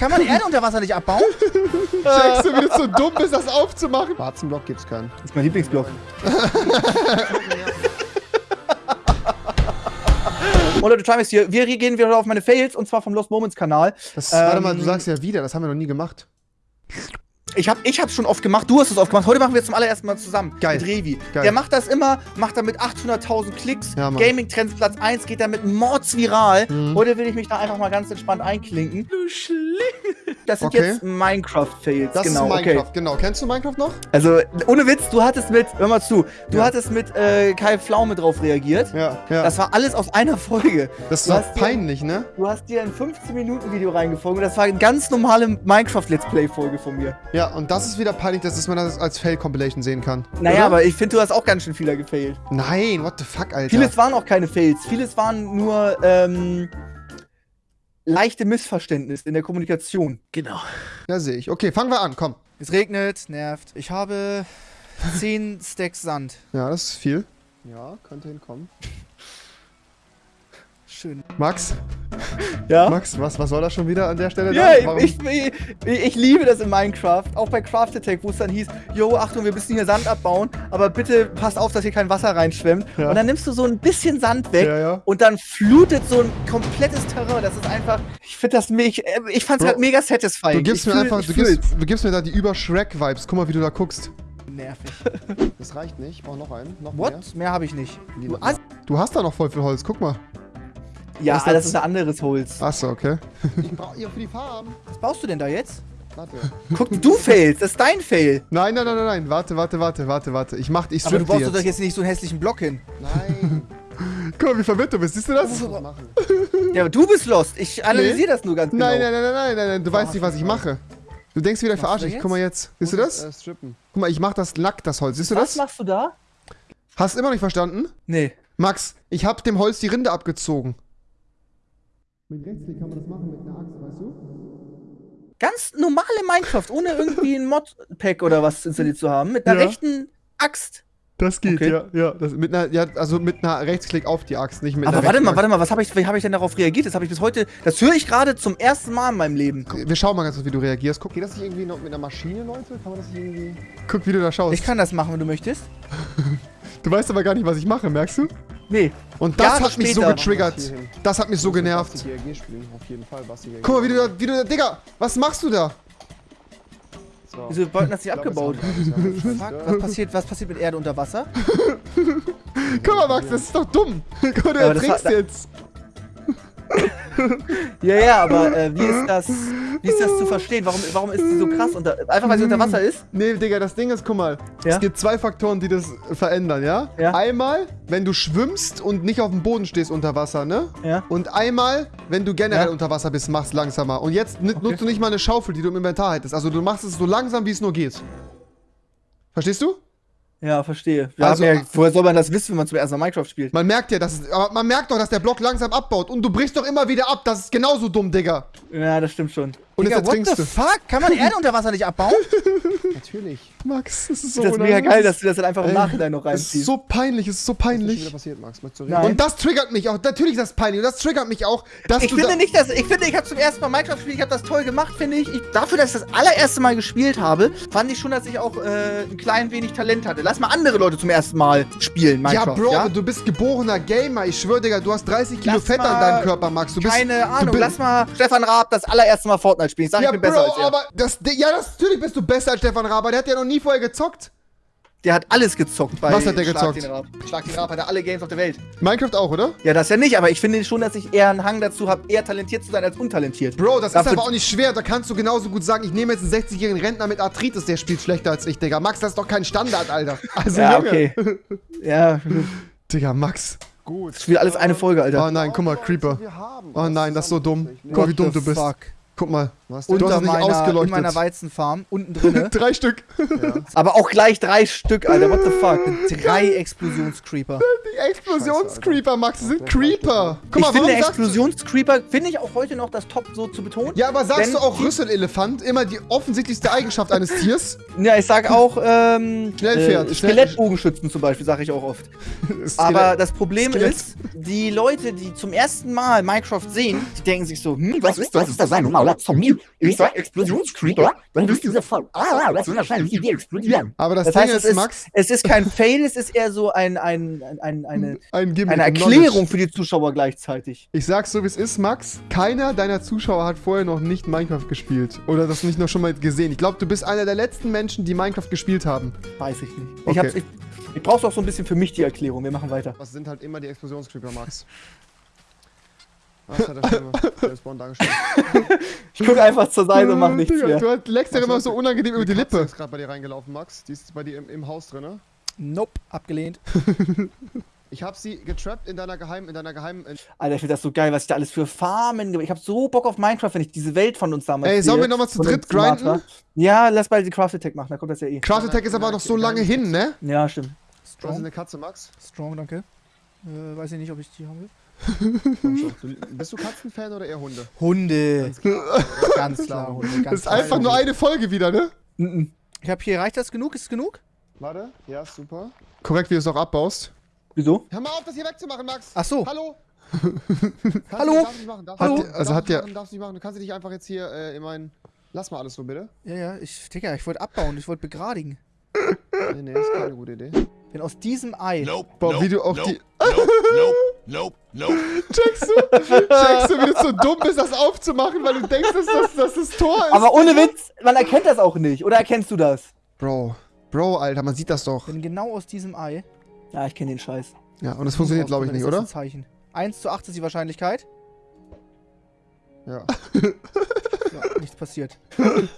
Kann man Erde unter Wasser nicht abbauen? Checkst du, wie du so dumm bist, das aufzumachen? Schwarzen Block gibt's keinen. Das ist mein Lieblingsblock. Oh Leute, Trimax hier. Wir gehen wieder auf meine Fails und zwar vom Lost Moments Kanal. Das, warte Ähm, mal, du sagst ja wieder, das haben wir noch nie gemacht. Ich hab, ich hab's schon oft gemacht, du hast es oft gemacht. Heute machen wir es zum allerersten Mal zusammen. Geil. Mit Revi. Geil. Der macht das immer, macht damit 800.000 Klicks. Ja. Gaming Trends Platz 1 geht damit mordsviral. Mhm. Heute will ich mich da einfach mal ganz entspannt einklinken. Du Schling. Das sind Okay. jetzt Minecraft-Fails. Das genau, ist Minecraft, okay. genau. Kennst du Minecraft noch? Also, ohne Witz, du hattest mit, hör mal zu, du Ja. hattest mit äh, Kai Pflaume drauf reagiert. Ja, ja. Das war alles aus einer Folge. das doch hast dir- peinlich, ne? Du hast dir ein 15-Minuten-Video reingefunden. Das war eine ganz normale Minecraft-Let's Play-Folge von mir. Ja, und das ist wieder peinlich, dass man das als Fail-Compilation sehen kann. Naja, Oder? aber ich finde, du hast auch ganz schön vieler gefailt. Nein, what the fuck, Alter. Vieles waren auch keine Fails. Vieles waren nur ähm, leichte Missverständnisse in der Kommunikation. Genau. ja, sehe ich. Okay, fangen wir an, komm. Es regnet, nervt. Ich habe 10 Stacks Sand. Ja, das ist viel. Ja, könnte hinkommen. Schön. Max, Ja? Max, was, was soll das schon wieder an der Stelle? Ja, da? Warum- ich, ich, ich liebe das in Minecraft. Auch bei Craft Attack, wo es dann hieß, yo, Achtung, wir müssen hier Sand abbauen, aber bitte passt auf, dass hier kein Wasser reinschwemmt. Ja. Und dann nimmst du so ein bisschen Sand weg Ja, ja. und dann flutet so ein komplettes Terrain. Das ist einfach, ich finde das, ich, ich fand's halt mega satisfying. Du gibst ich mir fühl- einfach, du gibst, du gibst mir da die Über-Shrek-Vibes. Guck mal, wie du da guckst. Nervig. Das reicht nicht, ich brauch noch einen. Noch What? Mehr habe ich nicht. Du hast da noch voll viel Holz, guck mal. Ja, Was das, das? ist ein anderes Holz. Achso, okay. Ich brauch ihr für die Farben. Was baust du denn da jetzt? Warte. Guck, du failst, das ist dein Fail. Nein, nein, nein, nein, nein. Warte, warte, warte, warte, warte. Ich mach, ich Aber du baust doch jetzt. jetzt nicht so einen hässlichen Block hin. Nein. Guck mal, wie verwirrt du bist. Siehst du das? Oh. Was? Ja, aber du bist lost. Ich analysiere das nur ganz genau. Nein, nein, nein, nein, nein, nein, nein. Du weißt nicht, was ich mache. Du denkst wieder, ich Was verarsche dich. jetzt? Guck mal jetzt. Siehst du das? Äh, strippen. Guck mal, ich mach das nackt, das Holz. Siehst du Was das? machst du da? Hast immer noch nicht verstanden? Nee. Max, ich hab dem Holz die Rinde abgezogen. Mit Rechtsklick kann man das machen mit einer Axt, weißt du? Ganz normale Minecraft, ohne irgendwie ein Modpack oder was installiert zu haben. Mit einer Ja. rechten Axt. Das geht, Okay. ja, ja. Das, mit einer, ja. Also mit einer Rechtsklick auf die Axt, nicht mit Aber einer warte mal, warte mal, was habe ich, wie habe ich denn darauf reagiert? Das habe ich bis heute. Das höre ich gerade zum ersten Mal in meinem Leben. Wir schauen mal ganz kurz, wie du reagierst. Guck, Geht das nicht irgendwie noch mit einer Maschine, Leute? Kann man das nicht irgendwie. guck wie du da schaust. Ich kann das machen, wenn du möchtest. du weißt aber gar nicht, was ich mache, merkst du? Nee. Und das Jahre hat mich so getriggert. Das hat mich so genervt. Fall. Guck mal, wie du da, wie du da, Digga, was machst du da? So. Wieso wollten das nicht abgebaut? Fuck, was passiert, was passiert mit Erde unter Wasser? Guck mal, Max, das ist doch dumm. Guck mal, du ertrinkst jetzt. Ja, ja, aber äh, wie ist das, wie ist das zu verstehen? Warum, warum ist die so krass unter, einfach weil sie unter Wasser ist? Nee, Digga, das Ding ist, guck mal. Ja? Es gibt zwei Faktoren, die das verändern, ja? Ja. Einmal, wenn du schwimmst und nicht auf dem Boden stehst unter Wasser, ne? Ja. Und einmal, wenn du generell Ja. unter Wasser bist, machst langsamer. Und jetzt n- nutzt du nicht mal eine Schaufel, die du im Inventar hättest. Also du machst es so langsam, wie es nur geht. Verstehst du? Ja, verstehe. Wir Also- ja, woher soll man das wissen, wenn man zum ersten Mal Minecraft spielt? Man merkt ja, dass es, aber man merkt doch, dass der Block langsam abbaut. Und du brichst doch immer wieder ab. Das ist genauso dumm, Digga. Ja, das stimmt schon. Und jetzt Digga, what ertrinkst the du. fuck? Kann man Erde unter Wasser nicht abbauen? Natürlich. Max, das ist so das ist mega geil, dass du das dann einfach im Nachhinein noch Es ist reinziehst. so peinlich, es ist so Was ist schon peinlich. wieder passiert, Max? Reden? Und das triggert mich auch. Natürlich ist das peinlich. Und das triggert mich auch, dass Ich du finde da nicht, dass ich finde, ich habe zum ersten Mal Minecraft gespielt, ich habe das toll gemacht, finde ich. ich. Dafür, dass ich das allererste Mal gespielt habe, fand ich schon, dass ich auch äh, ein klein wenig Talent hatte. Lass mal andere Leute zum ersten Mal spielen, Ja, Minecraft. Bro, ja? aber du bist geborener Gamer. Ich schwöre, Digga, du hast 30 Kilo Lass Fett an deinem Körper, Max. Du bist, Keine du Ahnung, bist, lass mal Stefan Raab das allererste Mal Fortnite spielen. Ich sag, Ja, ich bin Bro, besser als er. aber das, ja, das, natürlich bist du besser als Stefan Raber. Der hat ja noch nie vorher gezockt. Der hat alles gezockt bei Was hat der Schlag gezockt? Den Raab. Schlag den Raab hat er alle Games auf der Welt. Minecraft auch, oder? Ja, das ja nicht, aber ich finde schon, dass ich eher einen Hang dazu habe, eher talentiert zu sein als untalentiert. Bro, das Dafür- ist aber auch nicht schwer. Da kannst du genauso gut sagen, ich nehme jetzt einen 60-jährigen Rentner mit Arthritis, der spielt schlechter als ich, Digga. Max, das ist doch kein Standard, Alter. Also, Ja, Junge. okay. ja, Digga, Max. Gut. das wieder alles eine Folge, Alter. Oh nein, guck mal, Creeper. Oh nein, das ist so dumm. Guck mal, wie dumm du bist. Fuck. Guck mal. Du hast Unter es nicht meiner, in ausgeleuchtet. meiner Weizenfarm, unten drinne. Drei Stück. aber auch gleich drei Stück, Alter. What the fuck? Drei Explosionscreeper. Die Explosionscreeper, Max, das sind Creeper. Guck ich mal, finde du... Explosionscreeper, finde ich auch heute noch das Top so zu betonen. Ja, aber sagst du auch Rüsselelefant? Immer die offensichtlichste Eigenschaft eines Tiers? Ja, ich sag auch, ähm, Schnellpferd. äh, Skelettbogenschützen zum Beispiel, sage ich auch oft. Aber das Problem Skelett. ist, die Leute, die zum ersten Mal Minecraft sehen, die denken sich so, hm, Was ist, was ist das ein Mauler von mir? Ist so ein Explosionskrieg, wenn du diese voll. Ah, das wird wahrscheinlich die explodieren. Aber das, Das Ding heißt, ist, es ist, Max, es ist kein Fail, es ist eher so ein, ein, ein, ein, eine, ein Gimmick. eine ein Erklärung für die Zuschauer gleichzeitig. Ich sag's so, wie es ist, Max. Keiner deiner Zuschauer hat vorher noch nicht Minecraft gespielt. Oder das nicht noch schon mal gesehen. Ich glaube, du bist einer der letzten Menschen, die Minecraft gespielt haben. Weiß ich nicht. Ich, Okay. hab's, ich, ich brauch's auch so ein bisschen für mich die Erklärung. Wir machen weiter. Was sind halt immer die Explosionscreeper, Max? Was hat Stimme? Der Spawn dargestellt. Ich gucke einfach zur Seite und mach nichts Digga, mehr. Du leckst ja immer so unangenehm über die Lippe. ist gerade bei dir reingelaufen, Max. Die ist bei dir im, im Haus drin, ne? Nope, abgelehnt. Ich habe sie getrappt in deiner geheimen, in deiner geheimen. In Alter, ich finde das so geil, was ich da alles für Farmen gemacht Ich habe so Bock auf Minecraft, wenn ich diese Welt von uns damals Ey, sollen wir nochmal zu dritt grinden? Ja, lass bald die Craft Attack machen, da kommt das ja eh. Craft Attack ist aber noch so lange hin, ne? Ja, stimmt. Was ist Strong, eine Katze, Max? strong, danke. Äh, weiß ich nicht, ob ich die haben will. Du, bist du Katzenfan oder eher Hunde? Hunde. Ganz klar, Hunde. Ganz Das ist klar einfach nur Hunde. eine Folge wieder, ne? Mhm. Ich habe hier, reicht das genug? Ist es genug? Warte. Ja, super. Korrekt, wie du es auch abbaust. Wieso? Hör mal auf, das hier wegzumachen, Max. Ach so. Hallo. Hallo? Du, darfst nicht machen. Machen, also darfst hat nicht der- machen, darfst nicht machen. Du kannst dich einfach jetzt hier äh, in meinen. Lass mal alles so, bitte. Ja, ja, ich, Digga, ich wollte abbauen, ich wollte begradigen. Nee, nee, ist keine gute Idee. Denn aus diesem Ei. Nope. Boah, nope, wie du auch nope, die- Nope, nope, nope, nope. Checkst du? Checkst du, wie du so dumm bist, das aufzumachen, weil du denkst, dass das, dass das Tor ist? Aber ohne Witz, man erkennt das auch nicht. Oder erkennst du das? Bro. Bro, Alter, man sieht das doch. Denn genau aus diesem Ei. Ja, ich kenne den Scheiß. Ja, und das funktioniert, glaube ich, nicht, ist das oder? Ein Zeichen. 1 zu 8 ist die Wahrscheinlichkeit. Ja. Ja, nichts passiert.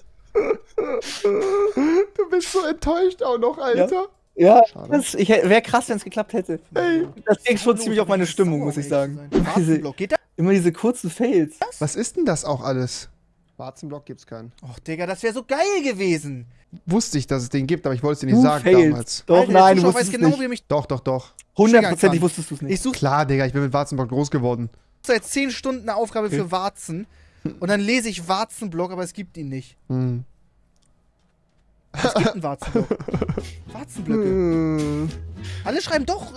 Du bist so enttäuscht auch noch, Alter. Ja, Schade. das wäre krass, wenn es geklappt hätte. Ey. Das ging schon ziemlich auf meine Stimmung, muss ich sagen. Diese, Warzenblock, geht das? immer diese kurzen Fails. Was ist denn das auch alles? Warzenblock gibt's keinen. Och, Digga, das wäre so geil gewesen. Wusste ich, dass es den gibt, aber ich wollte es dir nicht Du sagen failst. damals. Doch, Alter, nein, du wusstest weiß es genau, nicht. wie mich. Doch, doch, doch. Hundertprozentig wusstest du es nicht. Ich Klar, Digga, ich bin mit Warzenbock groß geworden. seit 10 Stunden eine Aufgabe für Warzen. Und dann lese ich Warzenblock, aber es gibt ihn nicht. Hm. Es gibt einen Warzenblock. Warzenblöcke. Alle schreiben doch.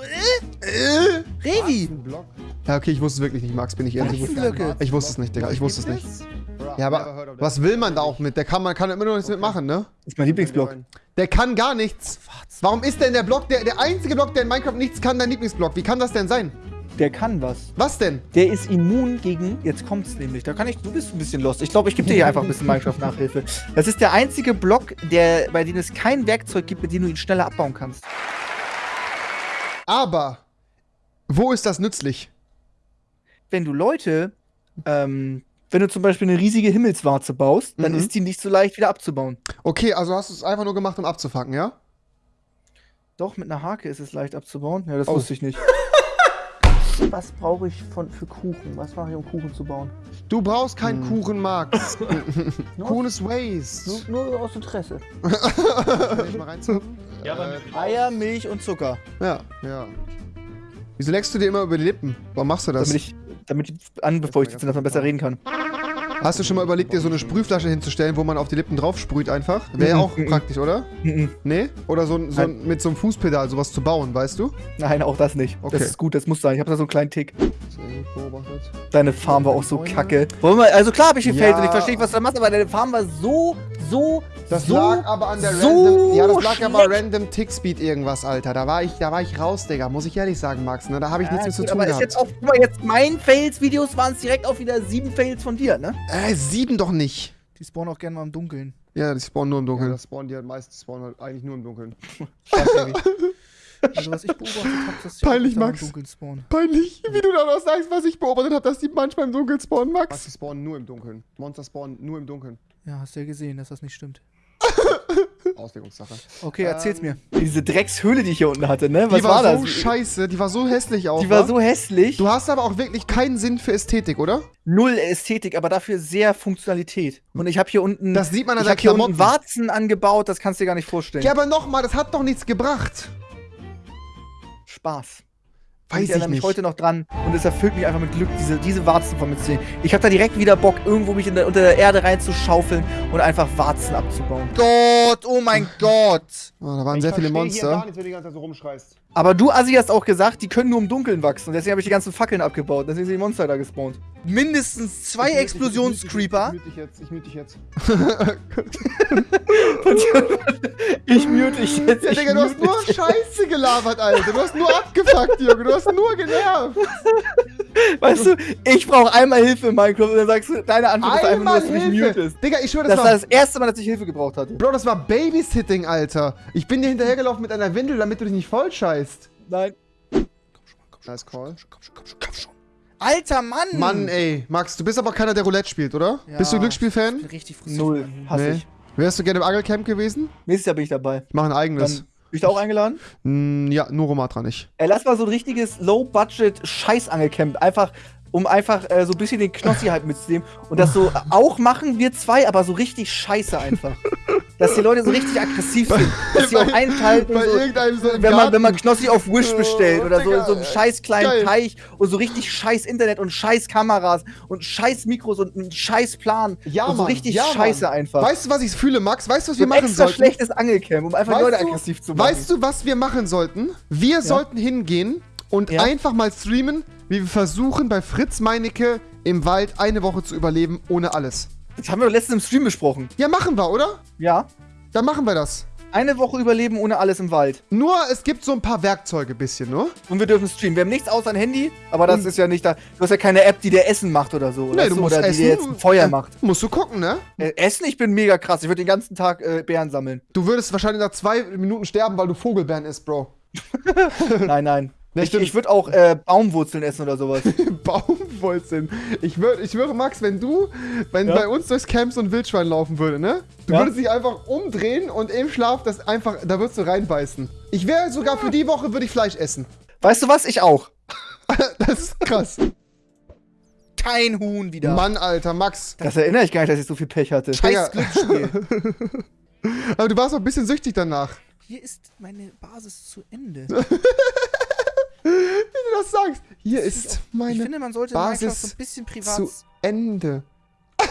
Äh, Äh? Revi. Block. Ja, okay, ich wusste es wirklich nicht, Max, bin ich ehrlich. Warzenblöcke. Ich wusste es nicht, Digga, ich wusste es nicht. Ja, aber was will man da auch mit? Der kann, man kann immer noch nichts mitmachen, ne? Das ist mein Lieblingsblock. Der kann gar nichts. Warum ist denn der Block, der, der einzige Block, der in Minecraft nichts kann, dein Lieblingsblock? Wie kann das denn sein? Der kann was. Was denn? Der ist immun gegen. Jetzt kommt's nämlich. Da kann ich. Du bist ein bisschen lost. Ich glaube, ich gebe dir hier einfach ein bisschen Minecraft-Nachhilfe. Das ist der einzige Block, der, bei dem es kein Werkzeug gibt, mit dem du ihn schneller abbauen kannst. Aber, wo ist das nützlich? Wenn du Leute. Ähm, wenn du zum Beispiel eine riesige Himmelswarze baust, dann Mhm. ist die nicht so leicht wieder abzubauen. Okay, also hast du es einfach nur gemacht, um abzufangen, ja? Doch, mit einer Hake ist es leicht abzubauen. Ja, das Oh. wusste ich nicht. Was brauche ich von, für Kuchen? Was mache ich, um Kuchen zu bauen? Du brauchst keinen Hm. Kuchen, Max. Kuchen ist Waste. nur, nur aus Interesse. Kann ich mal reinzocken? Ja, äh, Eier, Milch und Zucker. Ja. ja. Wieso leckst du dir immer über die Lippen? Warum machst du das? Damit ich, damit ich anbefeuchtet sind, dass man besser reden kann. Hast du schon mal überlegt, dir so eine Sprühflasche hinzustellen, wo man auf die Lippen drauf sprüht einfach? Wäre ja Mhm, auch mhm. praktisch, oder? Mhm. Nee? Oder so, so mit so einem Fußpedal sowas zu bauen, weißt du? Nein, auch das nicht. Okay. Das ist gut, das muss sein. Ich habe da so einen kleinen Tick. Beobachtet. Deine Farm war auch so kacke. Wollen wir, also klar habe ich gefällt Ja. und ich verstehe, was du da machst, aber deine Farm war so, so, Das so, lag aber an der so random. Ja, das lag aber schlecht. random Tickspeed irgendwas, Alter. Da war ich, da war ich raus, Digga. Muss ich ehrlich sagen, Max. Ne? Da habe ich Ja, nichts mit zu tun aber ist gehabt. jetzt auch, guck mal, jetzt mein Fails-Videos waren es direkt auch wieder sieben Fails von dir, ne? äh, sieben doch nicht. Die spawnen auch gerne mal im Dunkeln. Ja, die spawnen nur im Ja, Dunkeln. das spawnen die halt meistens spawnen halt eigentlich nur im Dunkeln. Also was ich beobachtet habe, dass die Peinlich, Max. im Dunkeln spawnen. Peinlich, wie du da noch sagst, was ich beobachtet habe, dass die manchmal im Dunkeln spawnen, Max, Max. die spawnen nur im Dunkeln. Monster spawnen nur im Dunkeln. Ja, hast du ja gesehen, dass das nicht stimmt. Auslegungssache. Okay, erzähl's Ähm, mir. Diese Dreckshöhle, die ich hier unten hatte, ne? Was die war, war, so das? scheiße, die war so hässlich auch. Die war wa? so hässlich. Du hast aber auch wirklich keinen Sinn für Ästhetik, oder? Null Ästhetik, aber dafür sehr Funktionalität. Und ich habe hier unten. Das sieht man an ich deinen habe hier unten. Warzen angebaut, das kannst du dir gar nicht vorstellen. Ja, aber nochmal, das hat doch nichts gebracht. Spaß. Weiß ich ich erinnere mich heute noch dran und es erfüllt mich einfach mit Glück, diese, diese Warzen von mir zu sehen. Ich habe da direkt wieder Bock, irgendwo mich in der, unter der Erde reinzuschaufeln und einfach Warzen abzubauen. Gott, oh mein Gott. Oh, da waren Ich sehr viele versteh Hier gar Monster. nicht, wenn du die ganze Zeit so rumschreist. Aber du, Assi, hast auch gesagt, die können nur im Dunkeln wachsen. Und deswegen habe ich die ganzen Fackeln abgebaut. Deswegen sind die Monster da gespawnt. Mindestens zwei Explosionscreeper. Ich mute dich jetzt, ich mute dich jetzt. ich mute dich jetzt. Ja, ich Digga, du hast nur. Scheiße gelabert, Alter. Du hast nur abgefuckt, Junge. Du hast nur genervt. Weißt du, ich brauche einmal Hilfe in Minecraft und dann sagst du, deine Antwort ist einfach nur, Einmal dass du mich Hilfe. mutest. Digga, ich schwöre, Das das, war war... das erste Mal, dass ich Hilfe gebraucht hatte. Bro, das war Babysitting, Alter. Ich bin dir hinterhergelaufen mit einer Windel, damit du dich nicht voll scheißt. Nein. Nice call. Komm schon, komm schon, komm schon. Alter Mann! Mann, ey. Max, du bist aber keiner, der Roulette spielt, oder? Ja. Bist du Ich Glücksspiel-Fan? bin richtig frustriert. Null. Hasse Nee. ich. Wärst du gerne im Angelcamp gewesen? Nächstes Jahr bin ich dabei. Ich mache ein eigenes. Dann, bin ich da auch eingeladen? Mm, ja, nur Romatra nicht. Ey, lass mal so ein richtiges Low-Budget-Scheißangelcamp. Einfach, um einfach äh, so ein bisschen den Knossi halt mitzunehmen. Und das so auch machen wir zwei, aber so richtig scheiße einfach. Dass die Leute so richtig aggressiv sind. Dass sie auch einschalten. Bei So, so wenn man, wenn man Knossi auf Wish Oh, bestellt oder so, Digga, so einen scheiß kleinen geil. Teich und so richtig scheiß Internet und scheiß Kameras und scheiß Mikros und einen scheiß Plan. Ja, und so Mann, richtig ja, Mann. scheiße einfach. Weißt du, was ich fühle, Max? Weißt du, was so wir ein machen extra sollten? schlechtes Angelcamp, um einfach Weißt Leute du- aggressiv zu machen. Weißt du, was wir machen sollten? Wir sollten hingehen und Ja. einfach mal streamen, wie wir versuchen, bei Fritz Meinecke im Wald eine Woche zu überleben, ohne alles. Das haben wir doch letztens im Stream besprochen. Ja, machen wir, oder? Ja. Dann machen wir das. Eine Woche überleben ohne alles im Wald. Nur, es gibt so ein paar Werkzeuge bisschen, ne? Und wir dürfen streamen. Wir haben nichts außer ein Handy, aber das ist ja nicht da. Du hast ja keine App, die dir Essen macht oder so. Nee, du musst oder die essen. dir jetzt ein Feuer Äh, macht. Musst du gucken, ne? Äh, Essen, ich bin mega krass. Ich würde den ganzen Tag äh, Beeren sammeln. Du würdest wahrscheinlich nach zwei Minuten sterben, weil du Vogelbeeren isst, Bro. nein, nein. Ja, ich stimmt. ich würde auch äh, Baumwurzeln essen oder sowas. Baumwurzeln. Ich, würd, ich schwöre, Max, wenn du, wenn Ja. bei uns durchs Camp so ein Wildschwein laufen würde, ne? Du Ja. würdest dich einfach umdrehen und im Schlaf das einfach, da würdest du reinbeißen. Ich wäre sogar für die Woche, würde ich Fleisch essen. weißt du was? Ich auch. Das ist krass. Kein Huhn wieder. Mann, Alter, Max. Das erinnere ich gar nicht, dass ich so viel Pech hatte. Scheiß Glücksspiel. Aber du warst auch ein bisschen süchtig danach. Hier ist meine Basis zu Ende. Wie du das sagst. Hier ist Ich meine finde, man sollte Basis Minecraft so ein bisschen privat. zu Ende.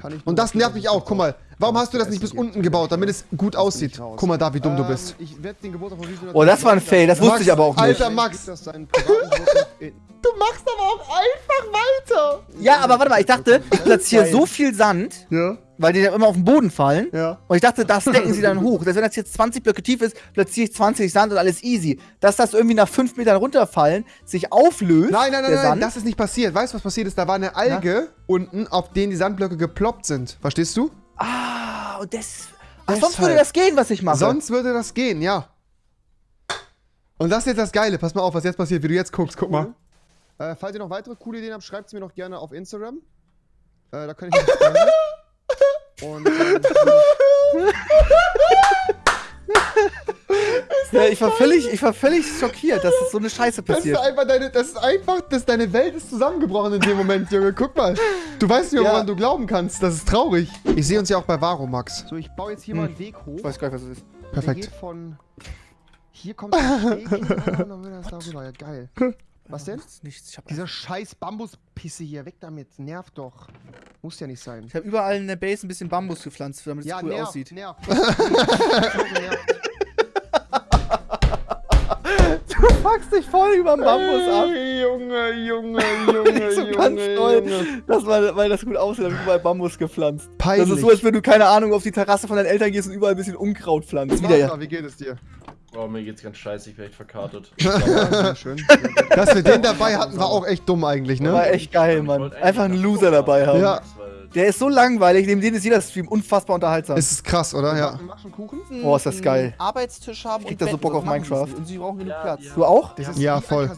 Kann ich Und das nervt mich auch. Guck mal, warum hast du das nicht bis unten gebaut, damit es gut aussieht? Guck mal da, wie dumm du bist. Ähm, Ich Riesen Oh, das war ein Fail. Das wusste ich aber auch nicht. Alter, Max. Das Du machst aber auch einfach weiter. Ja, aber warte mal. Ich dachte, ich platziere so viel Sand, Ja, weil die dann immer auf den Boden fallen. ja. Und ich dachte, das decken sie dann hoch. Dass wenn das jetzt 20 Blöcke tief ist, platziere ich 20 Sand und alles easy. Dass das irgendwie nach 5 Metern runterfallen, sich auflöst. Nein, nein, nein, nein, Sand. das ist nicht passiert. Weißt du, was passiert ist? Da war eine Alge unten, auf denen die Sandblöcke geploppt sind. Verstehst du? Ah, und das. Ach, sonst würde das gehen, was ich mache. Sonst würde das gehen, ja. Und das ist jetzt das Geile. Pass mal auf, was jetzt passiert, wie du jetzt guckst. Guck mal. Äh, falls ihr noch weitere coole Ideen habt, schreibt sie mir noch gerne auf Instagram. Äh, da kann ich mich. Und ähm, Ja, ich, war völlig, ich war völlig schockiert, dass das so eine Scheiße Das ist passiert. einfach deine, das ist einfach, das, deine Welt ist zusammengebrochen in dem Moment, Junge. Guck mal. Du weißt nicht, woran Ja. du glauben kannst. Das ist traurig. Ich sehe uns ja auch bei Varo, Max. so, ich baue jetzt hier mal einen Weg hoch. Ich weiß gar nicht, was das ist. Der Perfekt. geht von. Hier kommt der Weg hin und dann wird das darüber. Ja, geil. Was denn? Nichts, nichts. Ich habe Dieser scheiß Bambuspisse hier, weg damit. Nervt doch. Muss ja nicht sein. ich hab überall in der Base ein bisschen Bambus gepflanzt, damit es Ja, cool nervt, aussieht. nervt. nervt. Du fuckst dich voll über den Bambus ab. Ey, Junge, Junge, Junge, so ganz toll. Das war, weil das gut aussieht, habe ich überall Bambus gepflanzt. Peinlich. Das ist so, als wenn du, keine Ahnung, auf die Terrasse von deinen Eltern gehst und überall ein bisschen Unkraut pflanzt. Wieder ja. Wie geht es dir? Oh, mir geht's ganz scheiße, ich bin echt verkartet. Schön. Dass wir den dabei hatten, war auch echt dumm eigentlich, War ne? echt geil, Mann. Einfach einen Loser dabei haben. Ja. Der ist so langweilig, neben dem ist jeder Stream unfassbar unterhaltsam. Es ist krass, oder? Ja. Wir machen Kuchen. Oh, ist das geil. Einen Arbeitstisch haben krieg und da so Bock das auf Minecraft. Und sie brauchen genug Platz. ja. Du auch? Das ist Ja, voll.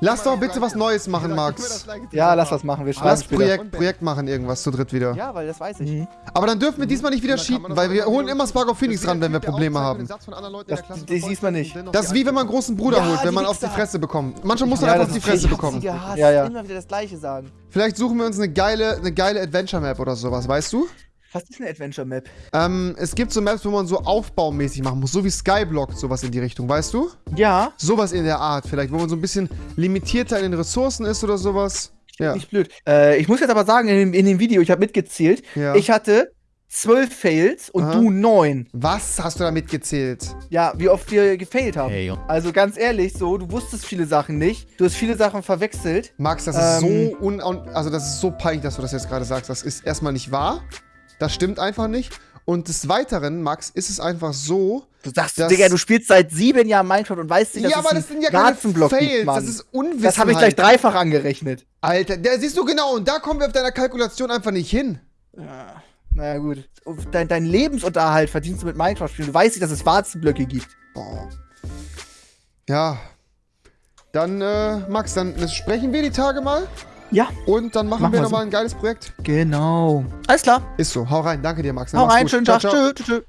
Lass doch bitte das was. Neues machen, Max. das. Ja, lass was machen. Wir schreiben Lass. Projekt, Projekt machen, irgendwas zu dritt wieder. Ja, weil das weiß ich. Mhm. Aber dann dürfen wir diesmal nicht wieder das weil wir holen immer Spark of Phoenix Das ran, wenn wir Probleme haben. Das- der Klasse die- die verfolgt sieht man und nicht. Das ist wie wenn man einen großen Bruder Ja, holt, wenn man auf die. Fresse bekommt. Manchmal muss man einfach das auf die Fresse bekommen. Ja, ja. immer wieder das Gleiche sagen. Vielleicht suchen wir uns eine geile, eine geile Adventure-Map oder sowas, weißt du? Was ist eine Adventure Map? Ähm, es gibt so Maps, wo man so aufbaumäßig machen muss, so wie Skyblock, sowas in die Richtung, weißt du? Ja, Sowas in der Art vielleicht, wo man so ein bisschen limitierter in den Ressourcen ist oder sowas. Ja. nicht blöd. Äh, ich muss jetzt aber sagen, in dem, in dem Video, ich habe mitgezählt, Ja. ich hatte zwölf Fails und Aha. du neun. Was hast du damit gezählt? Ja, wie oft wir gefailt haben. Hey, Also ganz ehrlich, so, du wusstest viele Sachen nicht. Du hast viele Sachen verwechselt. Max, das ist Ähm. so un also das ist so peinlich, dass du das jetzt gerade sagst. Das ist erstmal nicht wahr. Das stimmt einfach nicht. Und des Weiteren, Max, ist es einfach so. Du sagst, Das- Digga, du spielst seit sieben Jahren Minecraft und weißt nicht, dass ja, es aber das sind ja keine Fails. gibt, das ist Unwissenheit. Das habe ich gleich dreifach angerechnet. Alter, der siehst du genau. Und da kommen wir auf deiner Kalkulation einfach nicht hin. Ja, naja, gut. Dein, dein Lebensunterhalt verdienst du mit Minecraft-Spielen. Du weißt nicht, dass es Warzenblöcke gibt. Boah. Ja. Dann, äh, Max, dann sprechen wir die Tage mal. Ja, Und dann machen, Machen wir nochmal ein geiles Projekt. genau. Alles klar. Ist so. Hau rein. Danke dir, Max. Hau Mach's rein, gut. schönen Ciao, Tag. ciao. Tschö, tschö.